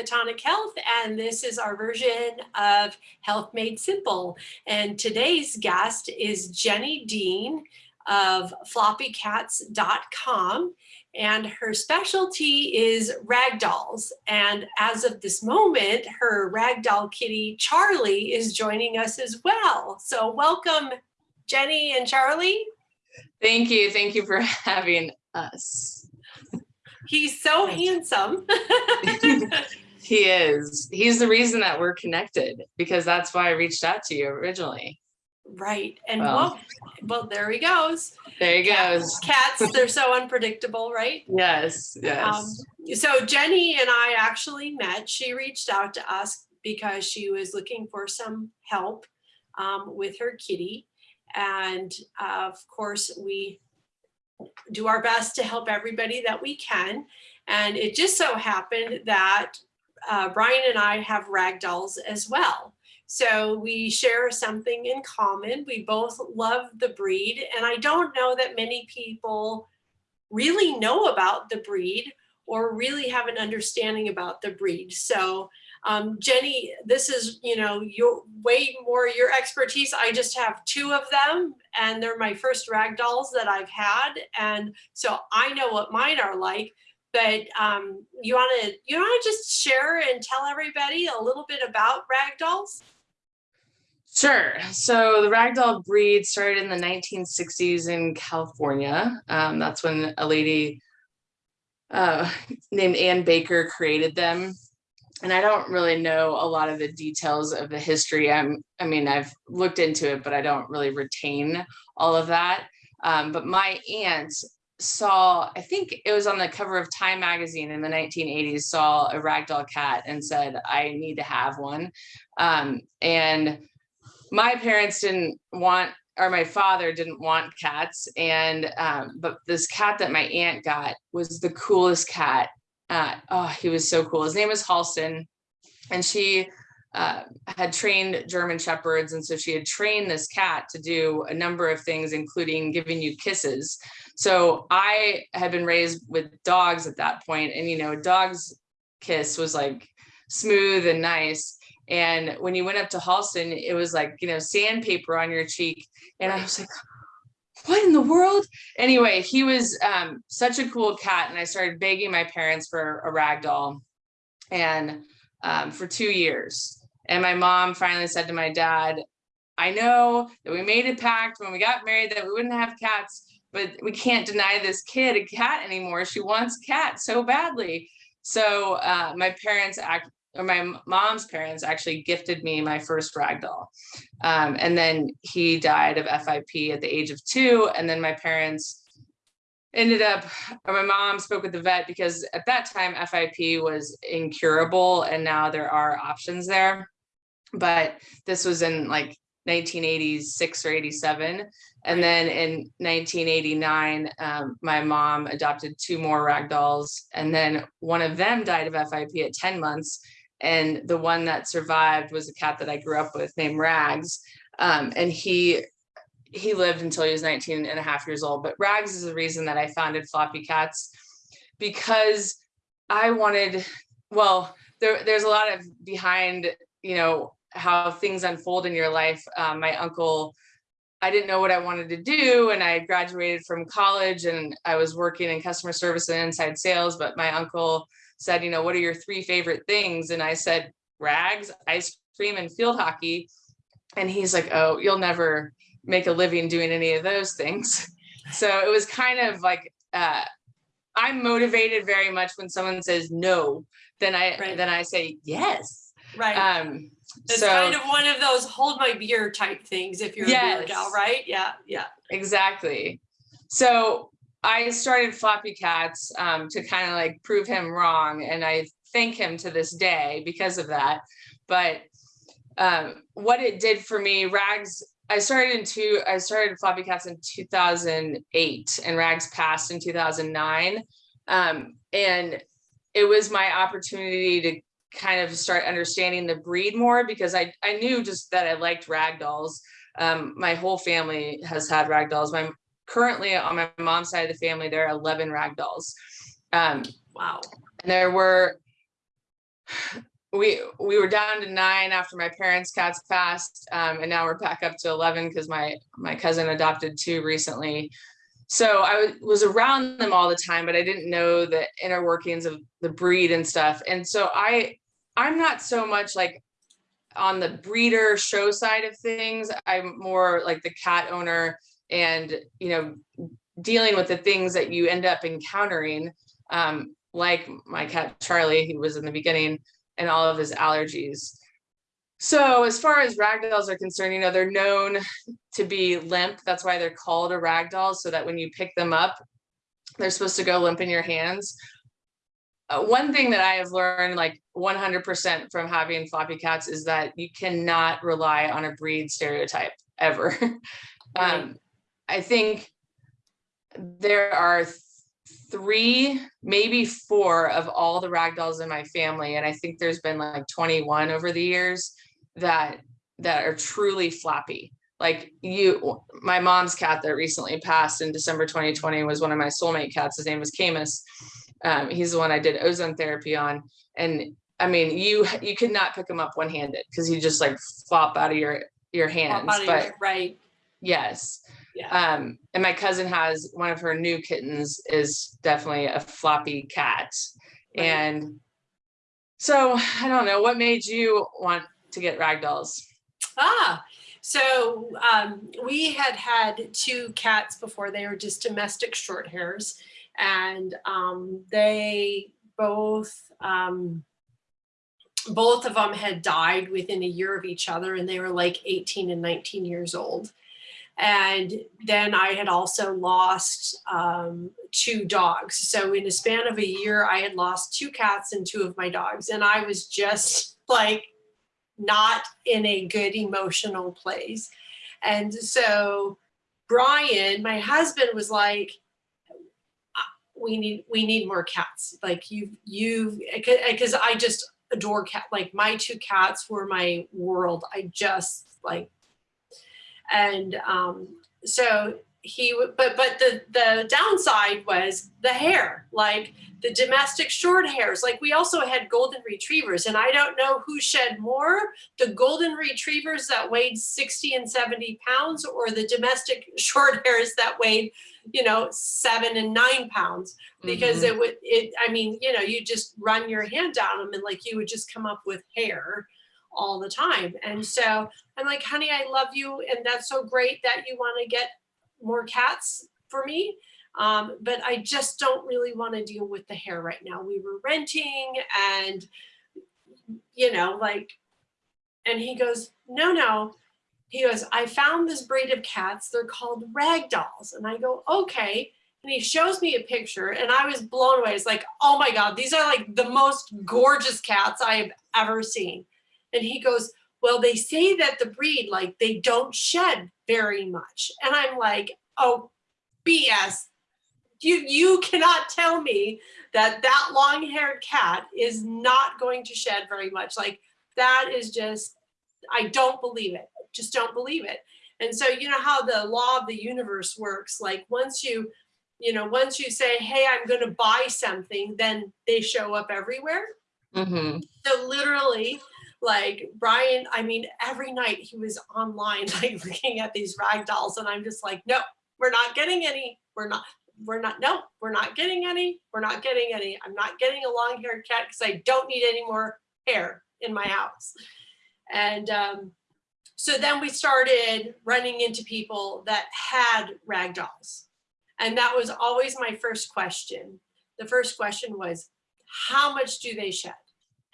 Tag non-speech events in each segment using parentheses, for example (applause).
Photonic Health, and this is our version of Health Made Simple. And today's guest is Jenny Dean of floppycats.com, and her specialty is ragdolls. And as of this moment, her ragdoll kitty Charlie is joining us as well. So welcome, Jenny and Charlie. Thank you. Thank you for (laughs) having us. He's so handsome. (laughs) (laughs) he is. He's the reason that we're connected because that's why I reached out to you originally. Right. And Well. well, well, there he goes. There he goes. Cats, they're (laughs) so unpredictable, right? Yes, yes. Um, so Jenny and I actually met. She reached out to us because she was looking for some help um, with her kitty. And uh, of course, we do our best to help everybody that we can. And it just so happened that uh, Brian and I have ragdolls as well. So we share something in common. We both love the breed. And I don't know that many people really know about the breed or really have an understanding about the breed. So um, Jenny, this is, you know, your way more your expertise. I just have two of them and they're my first rag dolls that I've had. And so I know what mine are like, but um, you wanna, you wanna just share and tell everybody a little bit about rag dolls? Sure. So the ragdoll breed started in the 1960s in California. Um, that's when a lady uh, named Ann Baker created them. And I don't really know a lot of the details of the history. I'm, I mean, I've looked into it, but I don't really retain all of that. Um, but my aunt saw, I think it was on the cover of Time magazine in the 1980s, saw a ragdoll cat and said, I need to have one. Um, and my parents didn't want or my father didn't want cats and um, but this cat that my aunt got was the coolest cat uh, oh he was so cool his name was halston and she uh, had trained german shepherds and so she had trained this cat to do a number of things including giving you kisses so i had been raised with dogs at that point and you know a dog's kiss was like smooth and nice and when you went up to Halston, it was like, you know, sandpaper on your cheek. And I was like, (gasps) what in the world? Anyway, he was um, such a cool cat. And I started begging my parents for a rag doll and um, for two years. And my mom finally said to my dad, I know that we made a pact when we got married that we wouldn't have cats, but we can't deny this kid a cat anymore. She wants cat so badly. So uh, my parents act, or my mom's parents actually gifted me my first rag doll. Um, and then he died of FIP at the age of two. And then my parents ended up, my mom spoke with the vet because at that time FIP was incurable and now there are options there. But this was in like 1986 or 87. And then in 1989, um, my mom adopted two more rag dolls. And then one of them died of FIP at 10 months and the one that survived was a cat that I grew up with named Rags. Um, and he he lived until he was 19 and a half years old. But Rags is the reason that I founded Floppy Cats because I wanted, well, there, there's a lot of behind, you know, how things unfold in your life. Um, my uncle, I didn't know what I wanted to do and I graduated from college and I was working in customer service and inside sales, but my uncle said, you know, what are your three favorite things? And I said, rags, ice cream, and field hockey. And he's like, oh, you'll never make a living doing any of those things. So it was kind of like, uh, I'm motivated very much when someone says no, then I Right. then I say yes. Right. Um, it's so kind of one of those hold my beer type things if you're a beer gal, right? Yeah, yeah. exactly. So I started Floppy Cats um, to kind of like prove him wrong, and I thank him to this day because of that. But um, what it did for me, Rags, I started in two, I started Floppy Cats in 2008, and Rags passed in 2009. Um, and it was my opportunity to kind of start understanding the breed more because I, I knew just that I liked rag dolls. Um, my whole family has had rag dolls. My currently on my mom's side of the family, there are 11 rag dolls. Um, Wow. and there were we we were down to nine after my parents' cats passed, um, and now we're back up to eleven because my my cousin adopted two recently. So I was around them all the time, but I didn't know the inner workings of the breed and stuff. And so I I'm not so much like on the breeder show side of things. I'm more like the cat owner and you know dealing with the things that you end up encountering. Um, like my cat Charlie, who was in the beginning and all of his allergies. So as far as ragdolls are concerned, you know, they're known to be limp. That's why they're called a ragdoll, so that when you pick them up, they're supposed to go limp in your hands. Uh, one thing that I have learned like 100% from having floppy cats is that you cannot rely on a breed stereotype ever. (laughs) Um, I think there are three, maybe four of all the ragdolls in my family, and I think there's been like 21 over the years that that are truly floppy. Like you, my mom's cat that recently passed in December 2020 was one of my soulmate cats. His name was Camus. Um, he's the one I did ozone therapy on, and I mean, you you could not pick him up one handed because he just like flop out of your your hands. But your- Right, yes, yeah, um, and my cousin has one of her new kittens is definitely a floppy cat. Right. And so I don't know, what made you want to get ragdolls? ah, so um, we had had two cats before, they were just domestic short hairs. And um, they both, um, both of them had died within a year of each other and they were like 18 and 19 years old. And then I had also lost um, two dogs. So in a span of a year, I had lost two cats and two of my dogs. And I was just like not in a good emotional place. And so Brian, my husband was like, "Uh, we need we need more cats like you you because i just adore cat like my two cats were my world i just like and um so he but but the the downside was the hair like the domestic short hairs. Like we also had golden retrievers and i don't know who shed more the golden retrievers that weighed 60 and 70 pounds or the domestic (laughs) short hairs that weighed you know seven and nine pounds. Because Mhm. it would it i mean you know you just run your hand down them and like you would just come up with hair all the time. And so i'm like honey i love you and that's so great that you want to get more cats for me. Um, but i just don't really want to deal with the hair right now. We were renting and you know like and he goes no no. He goes i found this breed of cats. They're called ragdolls and i go okay. And he shows me a picture and i was blown away. It's like oh my god these are like the most gorgeous cats i have ever seen and he goes well they say that the breed like they don't shed very much. And i'm like oh bs you you cannot tell me that that long haired cat is not going to shed very much. Like that is just i don't believe it. Just don't believe it. And so you know how the law of the universe works like once you you know once you say hey i'm going to buy something then they show up everywhere. Mhm. so literally, like Brian, I mean, every night he was online, (laughs) like looking at these rag dolls, and I'm just like, no, we're not getting any. We're not. We're not. No, we're not getting any. We're not getting any. I'm not getting a long-haired cat because I don't need any more hair in my house. And um, so then we started running into people that had rag dolls, and that was always my first question. The first question was, how much do they shed?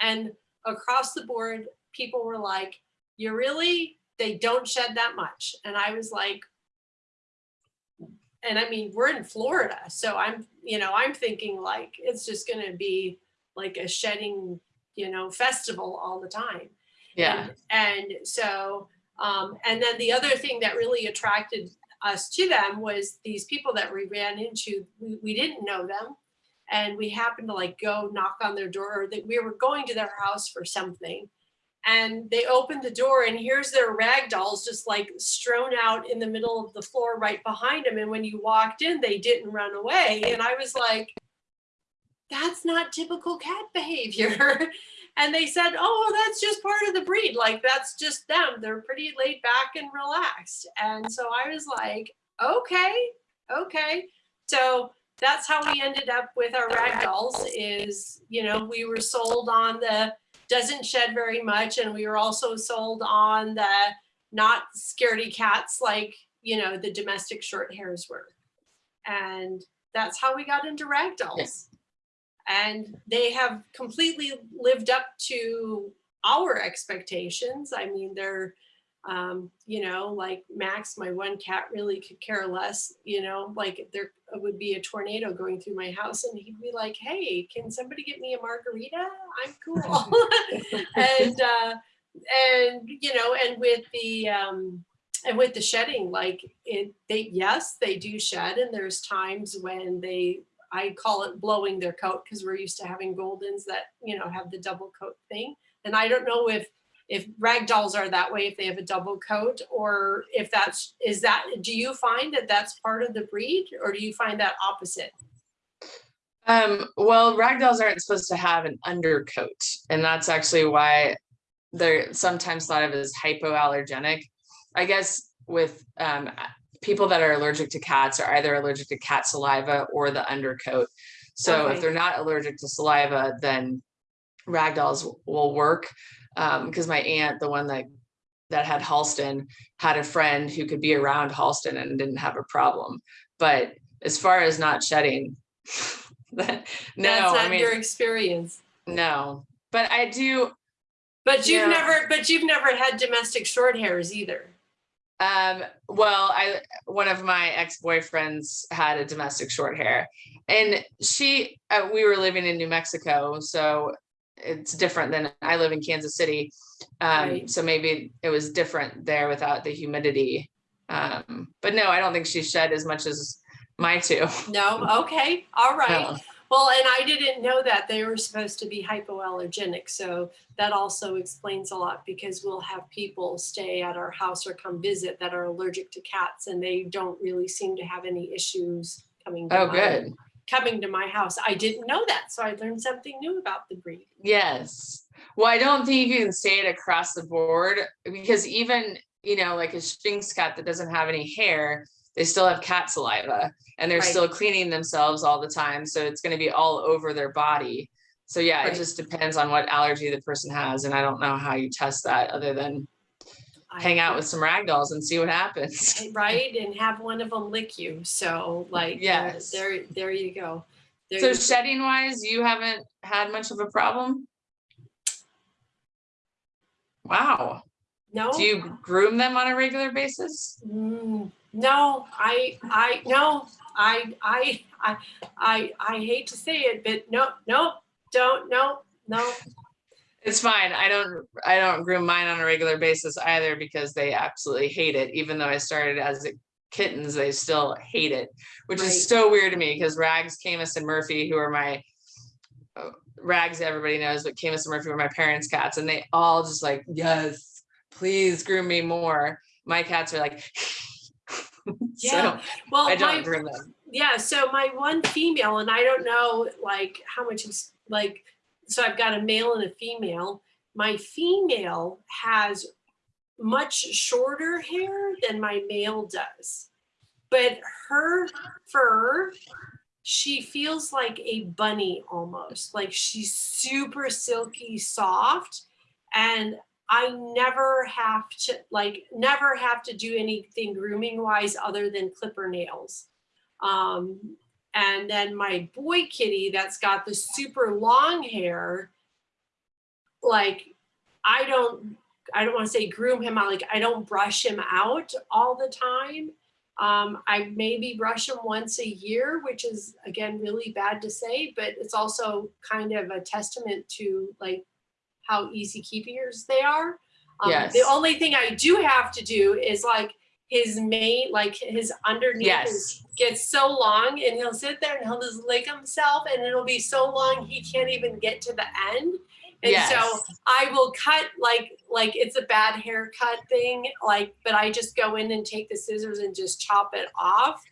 And across the board, people were like, you really, they don't shed that much. And I was like, and I mean, we're in Florida. So I'm, you know, I'm thinking like, it's just going to be like a shedding, you know, festival all the time. Yeah. And, and so, um, and then the other thing that really attracted us to them was these people that we ran into, we, we didn't know them. And we happened to like go knock on their door or that we were going to their house for something. And they opened the door and here's their rag dolls just like strewn out in the middle of the floor right behind them. And when you walked in, they didn't run away. And I was like, that's not typical cat behavior. (laughs) And they said, oh, that's just part of the breed. Like, that's just them. They're pretty laid back and relaxed. And so I was like, okay, okay. So that's how we ended up with our ragdolls is, you know, we were sold on the doesn't shed very much. And we were also sold on the not scaredy cats like, you know, the domestic short hairs were. And that's how we got into ragdolls. And they have completely lived up to our expectations. I mean, they're, um, you know, like Max, my one cat really could care less, you know, like there would be a tornado going through my house and he'd be like, hey, can somebody get me a margarita? I'm cool. (laughs) and, uh, and, you know, and with the, um, and with the shedding, like it, they, yes, they do shed. And there's times when they, I call it blowing their coat because we're used to having Goldens that, you know, have the double coat thing. And I don't know if, if rag dolls are that way, if they have a double coat or if that's, is that, do you find that that's part of the breed or do you find that opposite? Um, well, ragdolls aren't supposed to have an undercoat, and that's actually why they're sometimes thought of as hypoallergenic. I guess with um, people that are allergic to cats are either allergic to cat saliva or the undercoat. So Okay. if they're not allergic to saliva, then ragdolls will work. Um, because my aunt, the one that that had Halston, had a friend who could be around Halston and didn't have a problem. But as far as not shedding, (laughs) that, no, That's I not mean, your experience. no. But I do, But you've Yeah. never, but you've never had domestic short hairs either. Um, well, I, one of my ex-boyfriends had a domestic short hair and she, uh, we were living in New Mexico, so it's different than I live in Kansas City. Um, Right. so maybe it was different there without the humidity. Um, but no, I don't think she shed as much as my two. No, okay, all right. No. Well, and I didn't know that they were supposed to be hypoallergenic, so that also explains a lot because we'll have people stay at our house or come visit that are allergic to cats and they don't really seem to have any issues coming. Oh, good. Coming to my house. I didn't know that, so I learned something new about the breed. Yes. Well, I don't think you can say it across the board because even, you know, like a Sphynx cat that doesn't have any hair, they still have cat saliva and they're Right. still cleaning themselves all the time. So it's going to be all over their body. So yeah, Right. it just depends on what allergy the person has. And I don't know how you test that other than hang out with some rag dolls and see what happens. (laughs) Right, and have one of them lick you, so like, uh, there, there you go. There So you shedding wise, you haven't had much of a problem? Wow. No? Do you groom them on a regular basis? Mm, No, I, I, no, I, I, I, I, I hate to say it, but no, no, don't, no, no. It's fine. I don't I don't groom mine on a regular basis either because they absolutely hate it. Even though I started as a- kittens, they still hate it, which Right. is so weird to me because Rags, Camus, and Murphy, who are my uh, Rags, everybody knows, but Camus and Murphy were my parents' cats, and they all just like, yes, please groom me more. My cats are like, (laughs) Yeah, so Well, I don't groom them. yeah, so my one female, and I don't know like how much is like, so I've got a male and a female. My female has much shorter hair than my male does. But her fur, she feels like a bunny almost, like she's super silky soft. And I never have to like never have to do anything grooming wise other than clipper nails. Um, and then my boy kitty that's got the super long hair, like I don't, I don't want to say groom him out, like I don't brush him out all the time. Um, I maybe brush him once a year, which is again really bad to say, but it's also kind of a testament to like how easy keepers they are. Um, Yes. The only thing I do have to do is like his mate, like his underneath Yes. is, gets so long and he'll sit there and he'll just lick himself and it'll be so long he can't even get to the end. And so I will cut like like it's a bad haircut thing, like, but I just go in and take the scissors and just chop it off.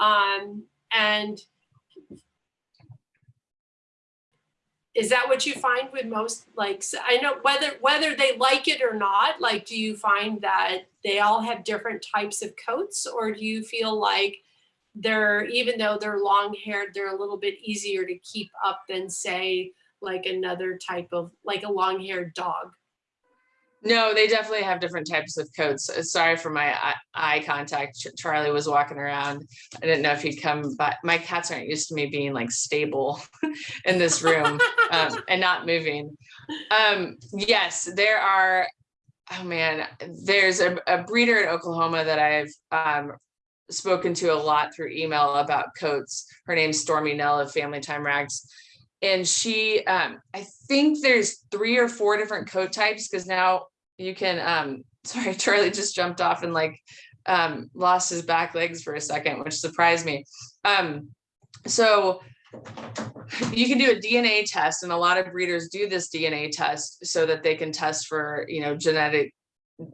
Um, and is that what you find with most, like, I know whether, whether they like it or not, like, do you find that they all have different types of coats? Or do you feel like they're, even though they're long haired, they're a little bit easier to keep up than say, like another type of, like a long haired dog? No, they definitely have different types of coats. Uh, Sorry for my eye, contact. Charlie was walking around. I didn't know if he'd come, but my cats aren't used to me being like stable (laughs) in this room um, and not moving. Um, yes, there are. Oh man, there's a, a breeder in Oklahoma that I've um, spoken to a lot through email about coats. Her name's Stormy Nell of Family Time Rags. And she, um, I think there's three or four different coat types because now you can, um, (laughs) sorry, Charlie just jumped off and like um, lost his back legs for a second, which surprised me. Um, so (laughs) you can do a DNA test and a lot of breeders do this DNA test so that they can test for, you know, genetic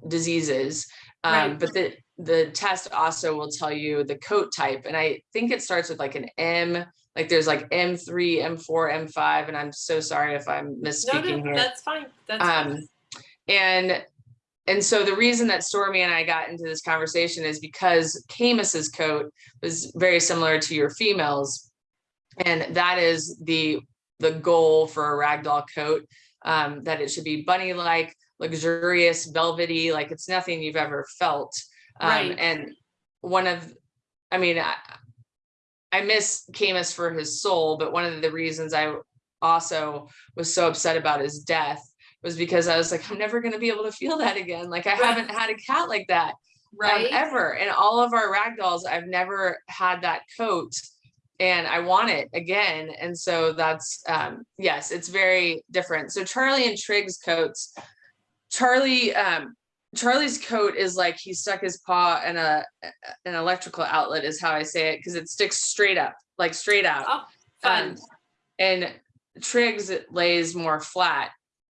diseases. Um, Right. but the, the test also will tell you the coat type. And I think it starts with like an M, like there's like M3, M4, M5, and I'm so sorry if I'm No, misspeaking no, here. that's fine. That's fine. Um, and, and so the reason that Stormy and I got into this conversation is because Camus's coat was very similar to your females. And that is the, the goal for a ragdoll coat, um, that it should be bunny-like, luxurious, velvety, like it's nothing you've ever felt. Um, Right. and one of, I mean, I, I miss Camus for his soul, but one of the reasons I also was so upset about his death was because I was like, I'm never gonna be able to feel that again. Like I Right. haven't had a cat like that um, Right? ever. And all of our ragdolls, I've never had that coat and I want it again. And so that's, um, yes, it's very different. So Charlie and Trig's coats, Charlie, um, Charlie's coat is like he stuck his paw in a an electrical outlet is how I say it because it sticks straight up, like straight out. Oh, fun. Um, and Trig's lays more flat.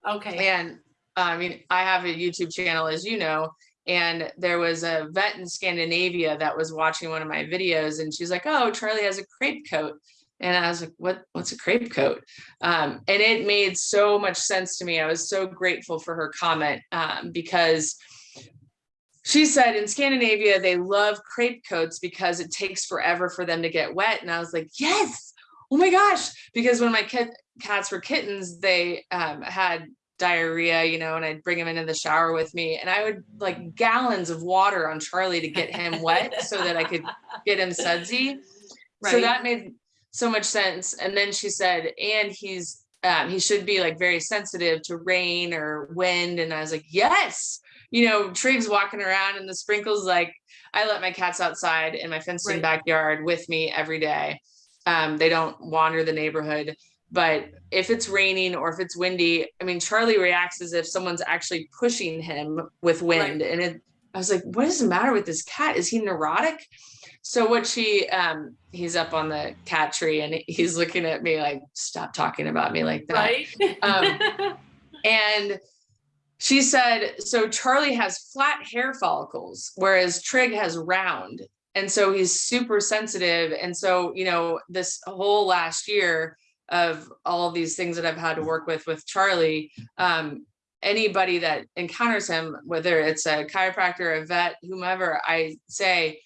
Okay. And I mean, I have a YouTube channel, as you know, and there was a vet in Scandinavia that was watching one of my videos and she's like, oh, Charlie has a crepe coat. And I was like, what, what's a crepe coat? Um, and it made so much sense to me. I was so grateful for her comment um, because she said in Scandinavia, they love crepe coats because it takes forever for them to get wet. And I was like, yes, oh my gosh. Because when my cats were kittens, they um, had diarrhea, you know, and I'd bring him into the shower with me and I would like gallons of water on Charlie to get him wet so that I could get him sudsy. So that made so much sense. And then she said, and he's, um, he should be like very sensitive to rain or wind. And I was like, yes, you know, Trig's walking around and the sprinkles, like I let my cats outside in my fenced in Right. backyard with me every day. Um, they don't wander the neighborhood. But if it's raining or if it's windy, I mean, Charlie reacts as if someone's actually pushing him with wind. And it, I was like, what is the matter with this cat? Is he neurotic? So what she, um, he's up on the cat tree and he's looking at me like, stop talking about me like that. Right? Um, (laughs) And she said, so Charlie has flat hair follicles, whereas Trig has round. And so he's super sensitive. And so, you know, this whole last year of all of these things that I've had to work with with Charlie, um, anybody that encounters him, whether it's a chiropractor, a vet, whomever, I say,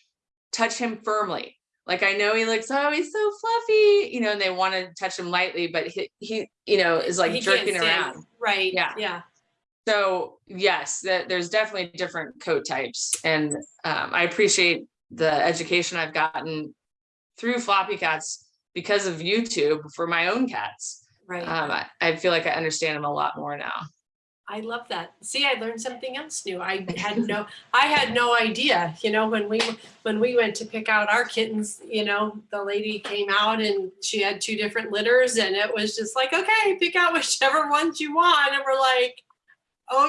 touch him firmly. Like I know he looks, oh, he's so fluffy, you know, and they want to touch him lightly, but he, he, you know, is like He jerking around. Right, Yeah. yeah. So yes, that there's definitely different coat types and um, I appreciate the education I've gotten through floppy cats because of YouTube for my own cats. Right. Um, I, I feel like I understand them a lot more now. I love that. See, I learned something else new. I had no, I had no idea, you know, when we, when we went to pick out our kittens, you know, the lady came out and she had two different litters and it was just like, okay, pick out whichever ones you want. And we're like,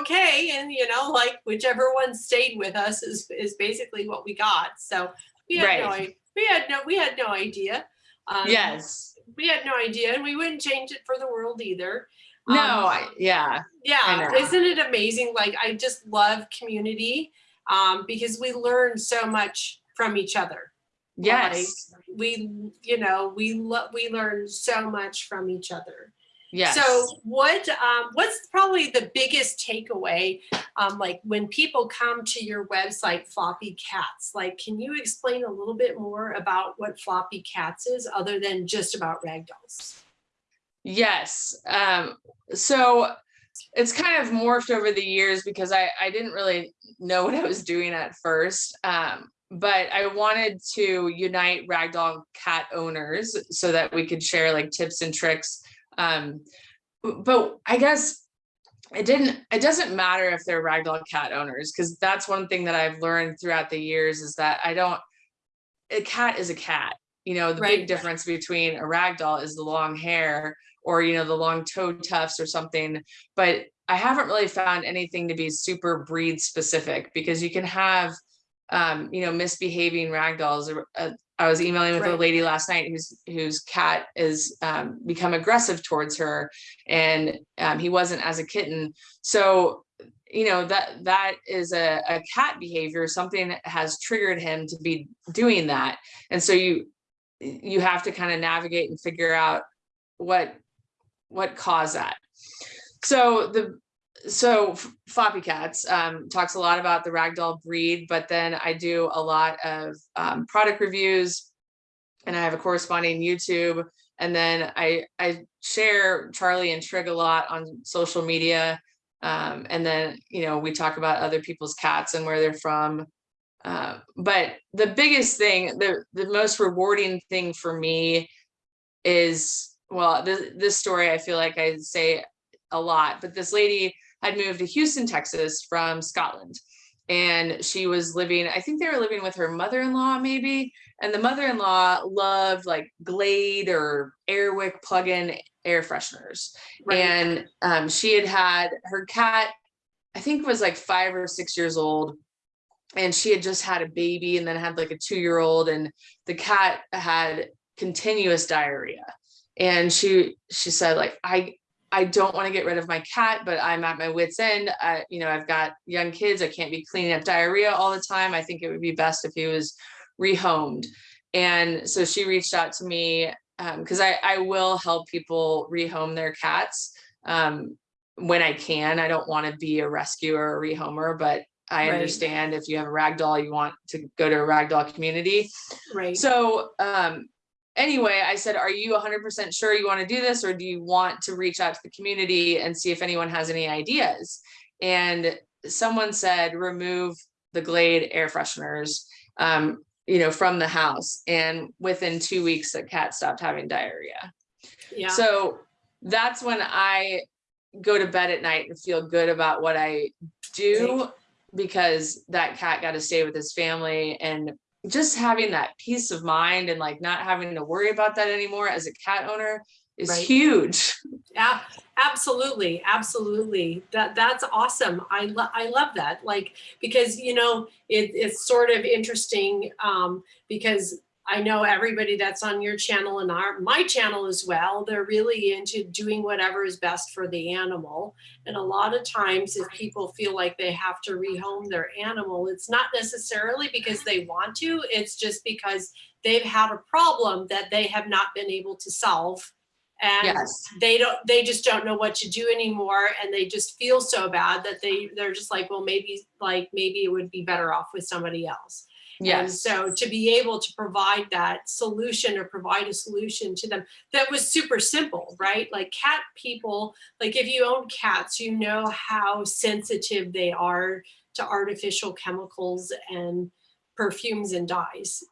okay. And you know, like whichever one stayed with us is, is basically what we got. So we had Right. i- we had no, we had no idea. Um, Yes. We had no idea and we wouldn't change it for the world either. No, Um, I, yeah, yeah, isn't it amazing? Like I just love community um, because we learn so much from each other. yes, We, you know, we lo- we learn so much from each other. Yes. So what, um, what's probably the biggest takeaway, um, like when people come to your website, Floppy Cats, like, can you explain a little bit more about what Floppy Cats is other than just about ragdolls? Yes. Um, so it's kind of morphed over the years because I, I didn't really know what I was doing at first. Um, but I wanted to unite ragdoll cat owners so that we could share like tips and tricks. Um, but I guess it didn't, it doesn't matter if they're ragdoll cat owners, because that's one thing that I've learned throughout the years is that I don't, a cat is a cat. You know, the Right. big difference between a ragdoll is the long hair or, you know, the long toe tufts or something. But I haven't really found anything to be super breed specific because you can have, um, you know, misbehaving ragdolls. or, Uh, I was emailing with a lady last night whose whose cat is um, become aggressive towards her, and um, he wasn't as a kitten. So, you know that that is a, a cat behavior. Something has triggered him to be doing that, and so you you have to kind of navigate and figure out what what caused that. So the so Floppy Cats um, talks a lot about the ragdoll breed, but then I do a lot of um, product reviews, and I have a corresponding YouTube, and then I I share Charlie and Trig a lot on social media, um, and then you know we talk about other people's cats and where they're from. Uh, but the biggest thing, the the most rewarding thing for me is well, this this story I feel like I say a lot, but this lady had moved to Houston, Texas from Scotland. And she was living, I think they were living with her mother-in-law maybe. And the mother-in-law loved like Glade or Airwick plug-in air fresheners. Right. And um, she had had her cat, I think was like five or six years old. And she had just had a baby and then had like a two-year-old and the cat had continuous diarrhea. And she she said like I I don't want to get rid of my cat, but I'm at my wit's end. I, you know, I've got young kids. I can't be cleaning up diarrhea all the time. I think it would be best if he was rehomed. And so she reached out to me because I, I will help people rehome their cats um, when I can. I don't want to be a rescuer or a rehomer, but I Right. understand if you have a rag doll, you want to go to a ragdoll community. Right. So um, anyway, I said, are you hundred percent sure you want to do this? Or do you want to reach out to the community and see if anyone has any ideas? And someone said, remove the Glade air fresheners, um, you know, from the house. And within two weeks, the cat stopped having diarrhea. yeah. So that's when I go to bed at night and feel good about what I do because that cat got to stay with his family and just having that peace of mind and like not having to worry about that anymore as a cat owner is Right. huge. Yeah, absolutely, absolutely. That that's awesome. I love I love that. Like because you know it, it's sort of interesting um, because I know everybody that's on your channel and our my channel as well. They're really into doing whatever is best for the animal. And a lot of times, if people feel like they have to rehome their animal, it's not necessarily because they want to. It's just because they've had a problem that they have not been able to solve. And Yes. they don't they just don't know what to do anymore and they just feel so bad that they they're just like well maybe like maybe it would be better off with somebody else and so to be able to provide that solution or provide a solution to them that was super simple right? Like cat people like if you own cats you know how sensitive they are to artificial chemicals and perfumes and dyes.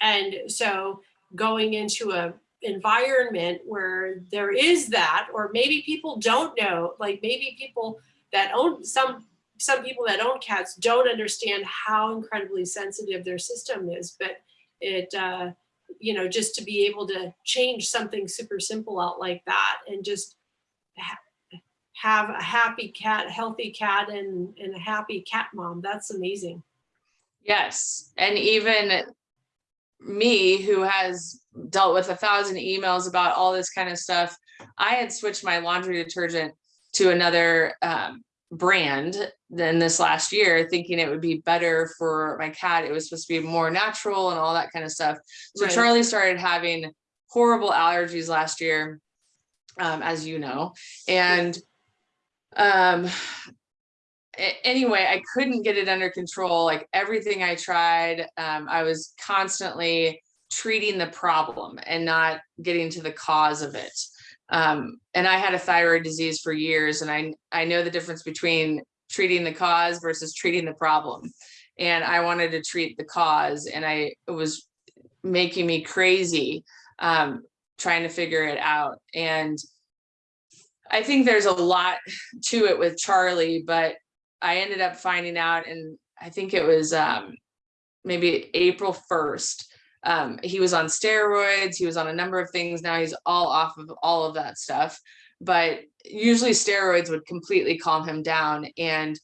And so going into a environment where there is that or maybe people don't know like maybe people that own some some people that own cats don't understand how incredibly sensitive their system is but it uh you know just to be able to change something super simple out like that and just ha- have a happy cat healthy cat and and a happy cat mom that's amazing Yes. And even me, who has dealt with a thousand emails about all this kind of stuff, I had switched my laundry detergent to another um, brand than this last year, thinking it would be better for my cat. It was supposed to be more natural and all that kind of stuff. So Right. Charlie started having horrible allergies last year. um, as you know, and um, anyway, I couldn't get it under control. Like everything I tried, um, I was constantly treating the problem and not getting to the cause of it. Um, and I had a thyroid disease for years, and I I know the difference between treating the cause versus treating the problem. And I wanted to treat the cause, and I it was making me crazy um, trying to figure it out. And I think there's a lot to it with Charlie, but I ended up finding out, and I think it was um, maybe April 1st. Um, he was on steroids, he was on a number of things. Now he's all off of all of that stuff. But usually steroids would completely calm him down. And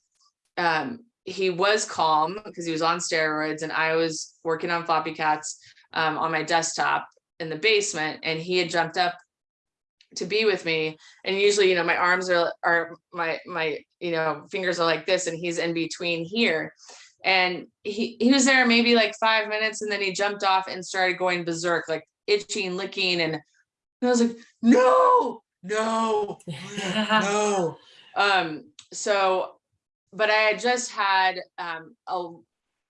um, he was calm because he was on steroids, and I was working on floppy cats um, on my desktop in the basement, and he had jumped up to be with me and usually you know my arms are are my my you know fingers are like this and he's in between here and he he was there maybe like five minutes and then he jumped off and started going berserk like itching licking and I was like no no (laughs) no um so but i had just had um a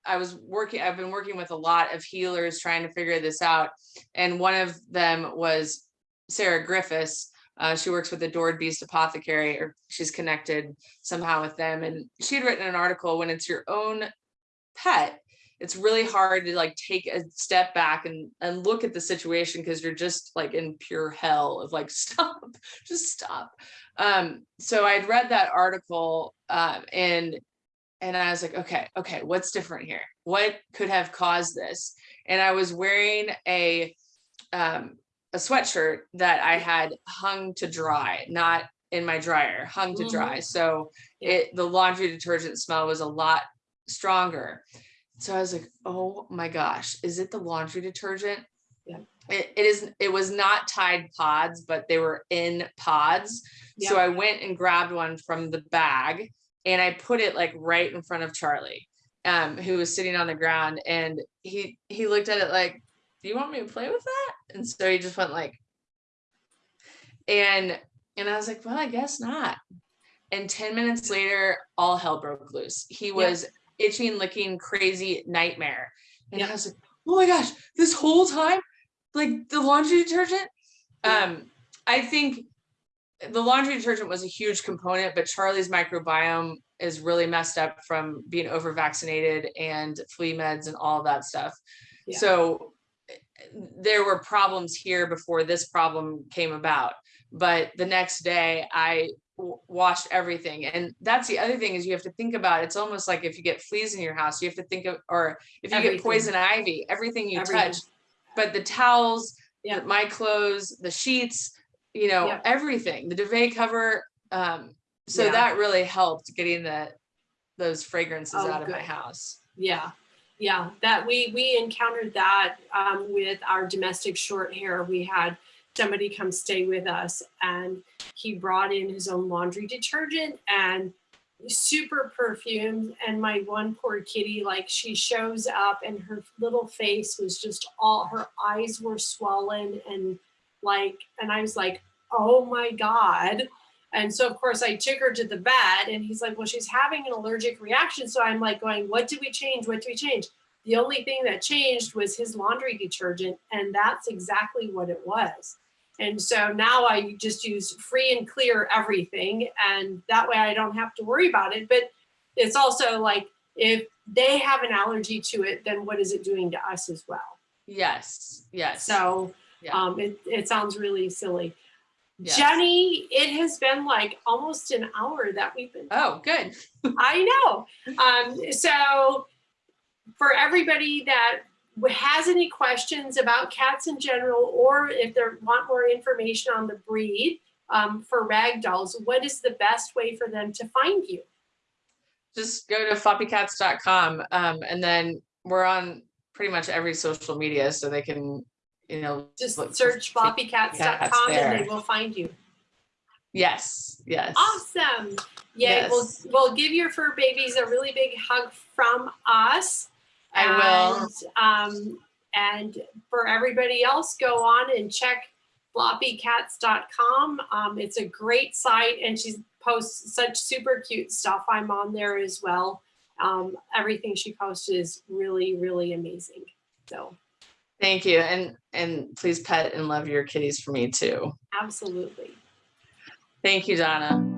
I was working, I've been working with a lot of healers trying to figure this out. And one of them was Sarah Griffiths. Uh, she works with the Adored Beast Apothecary, or she's connected somehow with them. And she had written an article when it's your own pet, it's really hard to like take a step back and and look at the situation because you're just like in pure hell of like (laughs) stop, just stop. Um, so I'd read that article um, and and I was like, okay, okay, what's different here? What could have caused this? And I was wearing a um, a sweatshirt that I had hung to dry, not in my dryer, hung to dry. So it the laundry detergent smell was a lot stronger. So I was like, oh my gosh, is it the laundry detergent? Yeah. It, it is it was not Tide pods, but they were in pods. So I went and grabbed one from the bag and I put it like right in front of Charlie, um, who was sitting on the ground, and he he looked at it like, "Do you want me to play with that?" And so he just went like, and and I was like, "Well, I guess not." And ten minutes later, all hell broke loose. He was itching, licking, crazy nightmare, and Yeah. I was like, "Oh my gosh, this whole time, like the laundry detergent." Yeah. Um, I think the laundry detergent was a huge component, but Charlie's microbiome is really messed up from being over vaccinated and flea meds and all that stuff. Yeah. So there were problems here before this problem came about. But the next day I washed everything. And that's the other thing is you have to think about it's almost like if you get fleas in your house, you have to think of or if you Everything. get poison ivy, everything you Everything. touch. But the towels, Yeah. my clothes, the sheets, you know, Yeah. everything, the duvet cover. Um, so Yeah. that really helped getting the those fragrances Oh, out of my house. Yeah, yeah, that we, we encountered that um, with our domestic short hair. We had somebody come stay with us and he brought in his own laundry detergent and super perfumed. And my one poor kitty, like she shows up and her little face was just all, her eyes were swollen and like, and I was like, oh my God. And so, of course, I took her to the vet, and he's like, Well, she's having an allergic reaction. So I'm like, going, What did we change? What did we change? The only thing that changed was his laundry detergent, and that's exactly what it was. And so now I just use free and clear everything, and that way I don't have to worry about it. But it's also like, if they have an allergy to it, then what is it doing to us as well? Yes, yes. So Yeah. um, it, it sounds really silly. yes. Jenny, it has been like almost an hour that we've been. Oh, good. I know. Um, so for everybody that has any questions about cats in general, or if they want more information on the breed um, for ragdolls, what is the best way for them to find you? Just go to floppycats.com um, and then we're on pretty much every social media so they can, you know, Just look search cats floppycats.com and they will find you. Yes, yes. Awesome. Yeah, we'll, Yes. we'll give your fur babies a really big hug from us. I will. And, um, and for everybody else, go on and check floppycats.com. Um, it's a great site and she posts such super cute stuff. I'm on there as well. Um, everything she posts is really, really amazing. So Thank you. And, and please pet and love your kitties for me too. absolutely. Thank you, Donna.